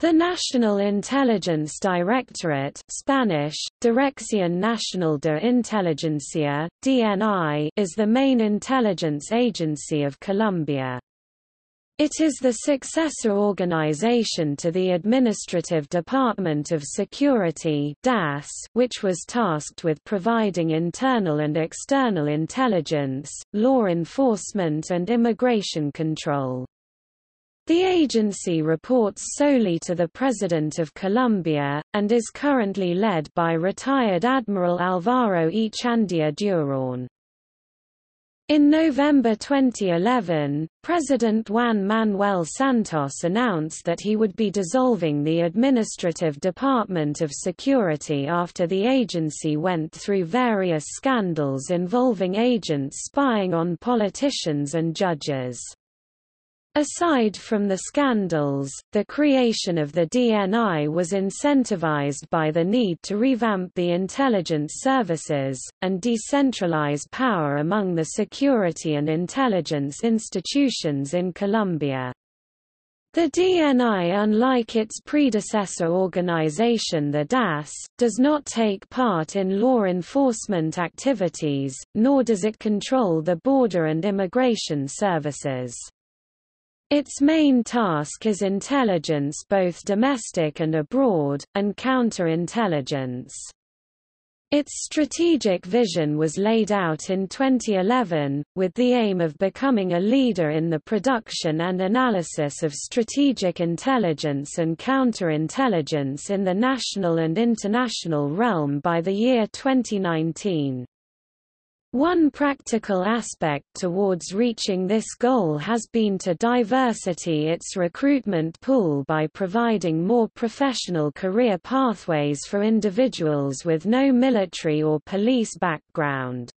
The National Intelligence Directorate Spanish, Dirección Nacional de Inteligencia, DNI is the main intelligence agency of Colombia. It is the successor organization to the Administrative Department of Security DAS, which was tasked with providing internal and external intelligence, law enforcement and immigration control. The agency reports solely to the President of Colombia, and is currently led by retired Admiral Alvaro Echandía Durán. In November 2011, President Juan Manuel Santos announced that he would be dissolving the Administrative Department of Security after the agency went through various scandals involving agents spying on politicians and judges. Aside from the scandals, the creation of the DNI was incentivized by the need to revamp the intelligence services, and decentralize power among the security and intelligence institutions in Colombia. The DNI unlike its predecessor organization the DAS, does not take part in law enforcement activities, nor does it control the border and immigration services. Its main task is intelligence both domestic and abroad, and counterintelligence. Its strategic vision was laid out in 2011, with the aim of becoming a leader in the production and analysis of strategic intelligence and counterintelligence in the national and international realm by the year 2019. One practical aspect towards reaching this goal has been to diversity its recruitment pool by providing more professional career pathways for individuals with no military or police background.